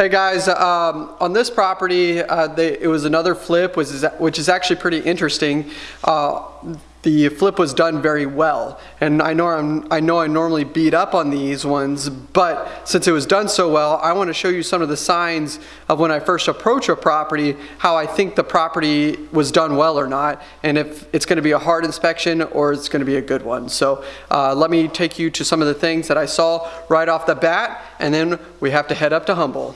Hey guys, um, on this property, uh, they, it was another flip, which is, which is actually pretty interesting. Uh, the flip was done very well, and I know I'm, I know I normally beat up on these ones, but since it was done so well, I want to show you some of the signs of when I first approach a property, how I think the property was done well or not, and if it's going to be a hard inspection or it's going to be a good one. So uh, let me take you to some of the things that I saw right off the bat, and then we have to head up to Humble.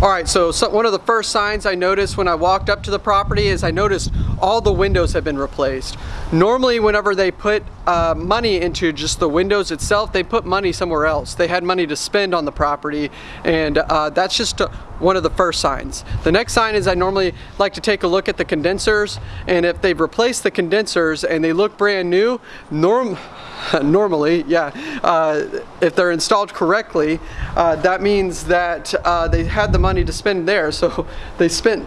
All right, so, so, one of the first signs I noticed when I walked up to the property is I noticed all the windows have been replaced. Normally, whenever they put uh, money into just the windows itself, they put money somewhere else. They had money to spend on the property, and uh, that's just one of the first signs. The next sign is I normally like to take a look at the condensers, and if they've replaced the condensers and they look brand new, norm normally, yeah, uh, if they're installed correctly, uh, that means that uh, they had the money to spend there. So they spent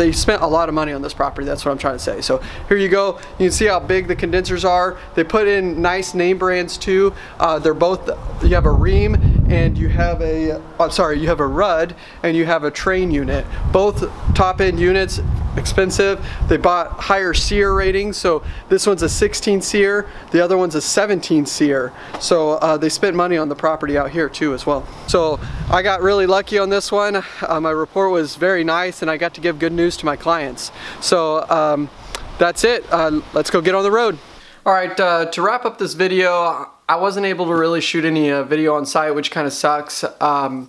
they spent a lot of money on this property. That's what I'm trying to say. So here you go. You can see how big the condensers are. They put in nice name brands too. Uh, they're both, you have a Rheem and you have a, I'm sorry, you have a Ruud and you have a Trane unit. Both top end units, expensive. They bought higher SEER ratings. So this one's a 16 SEER, the other one's a 17 SEER. So uh, they spent money on the property out here too as well. So I got really lucky on this one. Uh, my report was very nice and I got to give good news to my clients. So um, that's it. Uh, let's go get on the road. All right, uh, to wrap up this video, I wasn't able to really shoot any uh, video on site, which kind of sucks. Um,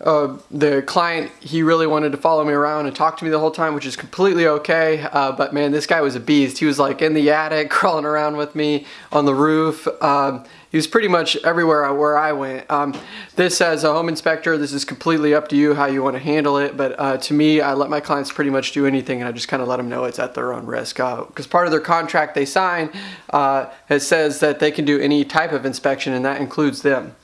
uh, the client, he really wanted to follow me around and talk to me the whole time, which is completely okay. Uh, but man, this guy was a beast. He was like in the attic, crawling around with me on the roof. Um, he was pretty much everywhere where I went. Um, this as a home inspector, this is completely up to you how you want to handle it. But uh, to me, I let my clients pretty much do anything and I just kind of let them know it's at their own risk. Because uh, part of their contract they sign, uh, it says that they can do any type of inspection and that includes them.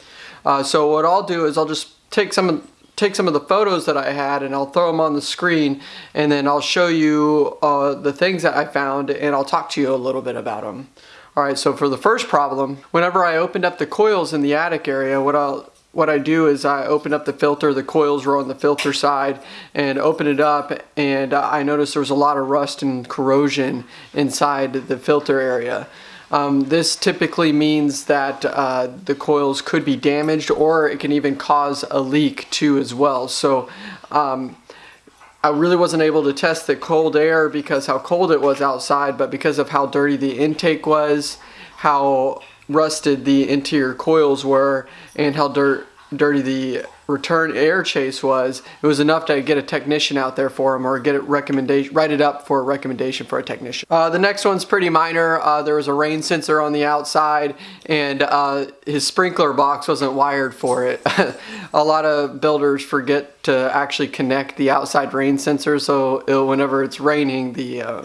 Uh, so what I'll do is I'll just take some of take some of the photos that I had and I'll throw them on the screen and then I'll show you uh, the things that I found and I'll talk to you a little bit about them. Alright, so for the first problem, whenever I opened up the coils in the attic area, what I'll what I do is I open up the filter, the coils were on the filter side, and open it up, and uh, I noticed there was a lot of rust and corrosion inside the filter area. Um, this typically means that uh, the coils could be damaged or it can even cause a leak too as well. So um, I really wasn't able to test the cold air because how cold it was outside, but because of how dirty the intake was, how rusted the interior coils were, and how dirt, dirty the return air chase was, it was enough to get a technician out there for him or get it recommendation, write it up for a recommendation for a technician. Uh, the next one's pretty minor. Uh, there was a rain sensor on the outside and uh, his sprinkler box wasn't wired for it. a lot of builders forget to actually connect the outside rain sensor so it, whenever it's raining the uh,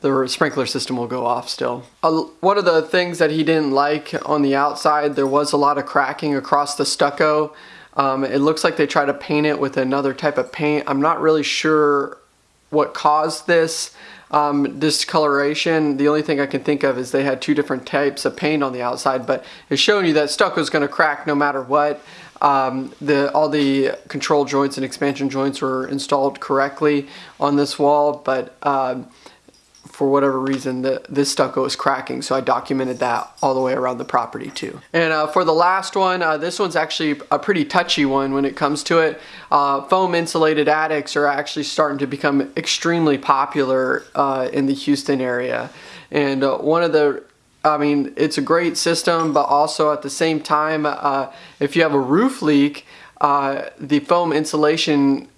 the sprinkler system will go off still. Uh, one of the things that he didn't like on the outside, there was a lot of cracking across the stucco. Um, it looks like they try to paint it with another type of paint. I'm not really sure what caused this um, discoloration. The only thing I can think of is they had two different types of paint on the outside, but it's showing you that stucco is going to crack no matter what. Um, the, all the control joints and expansion joints were installed correctly on this wall, but um, for whatever reason, the, this stucco is cracking. So I documented that all the way around the property too. And uh, for the last one, uh, this one's actually a pretty touchy one when it comes to it. Uh, foam insulated attics are actually starting to become extremely popular uh, in the Houston area. And uh, one of the I mean, it's a great system, but also at the same time, uh, if you have a roof leak, the foam insulation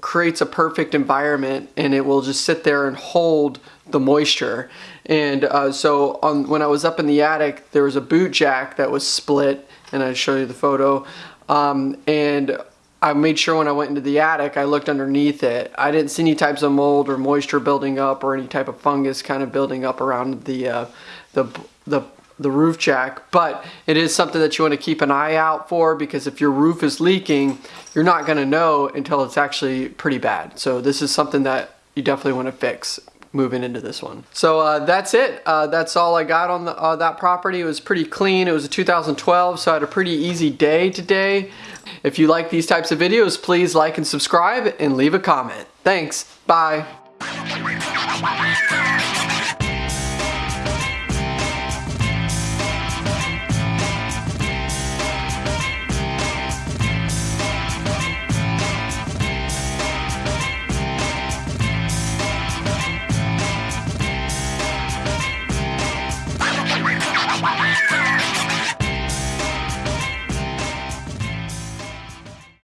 creates a perfect environment and it will just sit there and hold the moisture. And uh, so on, when I was up in the attic, there was a boot jack that was split and I'll show you the photo. Um, and I made sure when I went into the attic, I looked underneath it. I didn't see any types of mold or moisture building up or any type of fungus kind of building up around the, uh, the, the the roof jack, but it is something that you want to keep an eye out for because if your roof is leaking, you're not going to know until it's actually pretty bad. So this is something that you definitely want to fix moving into this one. So uh, that's it. Uh, that's all I got on the, uh, that property. It was pretty clean. It was a 2012, so I had a pretty easy day today. If you like these types of videos, please like and subscribe and leave a comment. Thanks. Bye.